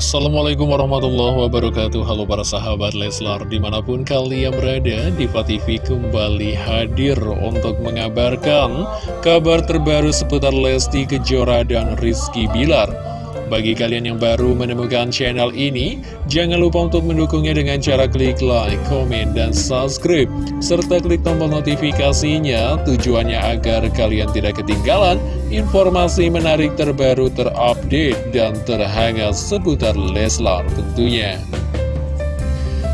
Assalamualaikum warahmatullahi wabarakatuh. Halo para sahabat Leslar Di mana pun kalian berada Diva TV kembali hadir Untuk mengabarkan Kabar terbaru seputar Lesti Kejora dan Rizky Bilar bagi kalian yang baru menemukan channel ini, jangan lupa untuk mendukungnya dengan cara klik like, komen, dan subscribe. Serta klik tombol notifikasinya tujuannya agar kalian tidak ketinggalan informasi menarik terbaru terupdate dan terhangat seputar Leslar tentunya.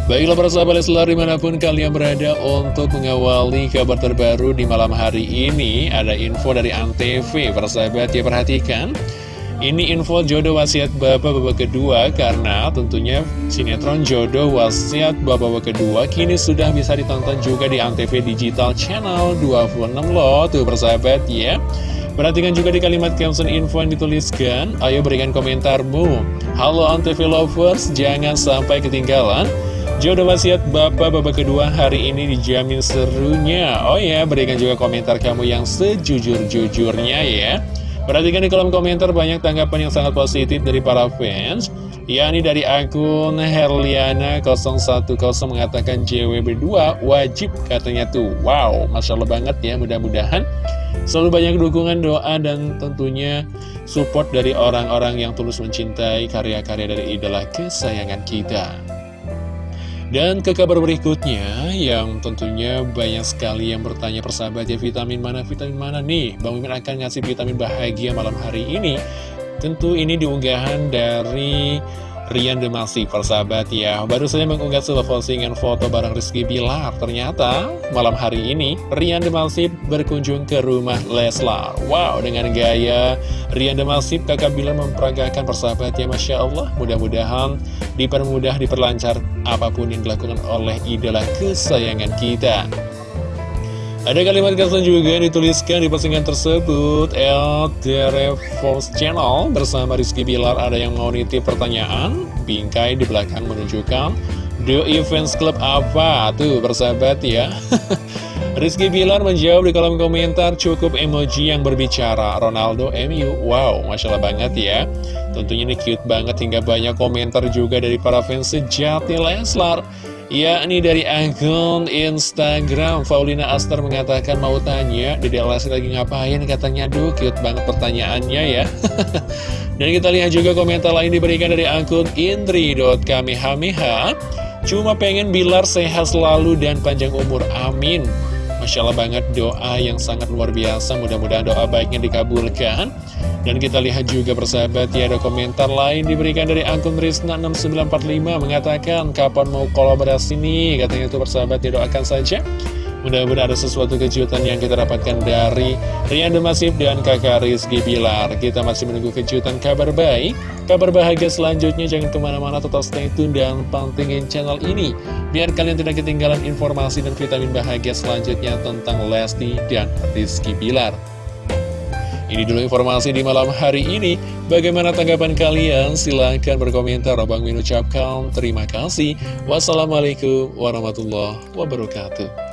Baiklah para sahabat Leslar di mana pun kalian berada untuk mengawali kabar terbaru di malam hari ini Ada info dari Antv, para sahabat ya perhatikan ini info jodoh wasiat bapak babak kedua karena tentunya sinetron jodoh wasiat bapak babak kedua kini sudah bisa ditonton juga di Antv Digital Channel 26 loh tuh persahabat ya. Perhatikan juga di kalimat caption info yang dituliskan, ayo berikan komentarmu. Halo Antv Lovers, jangan sampai ketinggalan. Jodoh wasiat bapak babak kedua hari ini dijamin serunya. Oh ya, berikan juga komentar kamu yang sejujur-jujurnya ya. Perhatikan di kolom komentar banyak tanggapan yang sangat positif dari para fans yakni dari akun Herliana010 mengatakan JWB2 wajib katanya tuh. Wow, Masya Allah banget ya mudah-mudahan Selalu banyak dukungan doa dan tentunya support dari orang-orang yang tulus mencintai karya-karya dari idola kesayangan kita dan ke kabar berikutnya yang tentunya banyak sekali yang bertanya persahabat ya vitamin mana vitamin mana nih? Bang Mimin akan ngasih vitamin bahagia malam hari ini. Tentu ini diunggahan dari Rian Demasi persahabat ya. Baru saja mengunggah sebuah postingan foto bareng Rizky Bilar. Ternyata malam hari ini Rian Demasi berkunjung ke rumah Leslar. Wow dengan gaya Rian Demasi kakak Bilar memperagakan persahabat ya Masya Allah. Mudah-mudahan dipermudah diperlancar apa pun yang dilakukan oleh idola kesayangan kita ada kalimat caption juga yang dituliskan di postingan tersebut. El Force Channel bersama Rizky Bilar ada yang mau nitip pertanyaan? Bingkai di belakang menunjukkan Do Events Club apa? Tuh bersahabat ya. Rizky Bilar menjawab di kolom komentar cukup emoji yang berbicara. Ronaldo MU Wow, Masya Allah banget ya. Tentunya ini cute banget hingga banyak komentar juga dari para fans sejati Leslar yakni dari akun Instagram. Paulina Aster mengatakan mau tanya Dede Lesti lagi ngapain? Katanya aduh cute banget pertanyaannya ya. Dan kita lihat juga komentar lain diberikan dari akun indri.kamehameha cuma pengen Bilar sehat selalu dan panjang umur. Amin Masya Allah banget doa yang sangat luar biasa. Mudah-mudahan doa baiknya dikabulkan. Dan kita lihat juga persahabat ya ada komentar lain diberikan dari akun Rizna6945 mengatakan kapan mau kolaborasi nih? Katanya itu persahabat ya doakan saja. Mudah-mudahan ada sesuatu kejutan yang kita dapatkan dari Rian Demasif dan kakak Rizky Bilar. Kita masih menunggu kejutan kabar baik, kabar bahagia selanjutnya. Jangan ke mana-mana, tetap stay tune dan pantengin channel ini. Biar kalian tidak ketinggalan informasi dan vitamin bahagia selanjutnya tentang Lesti dan Rizky Bilar. Ini dulu informasi di malam hari ini. Bagaimana tanggapan kalian? Silahkan berkomentar. Abang Min ucapkan terima kasih. Wassalamualaikum warahmatullahi wabarakatuh.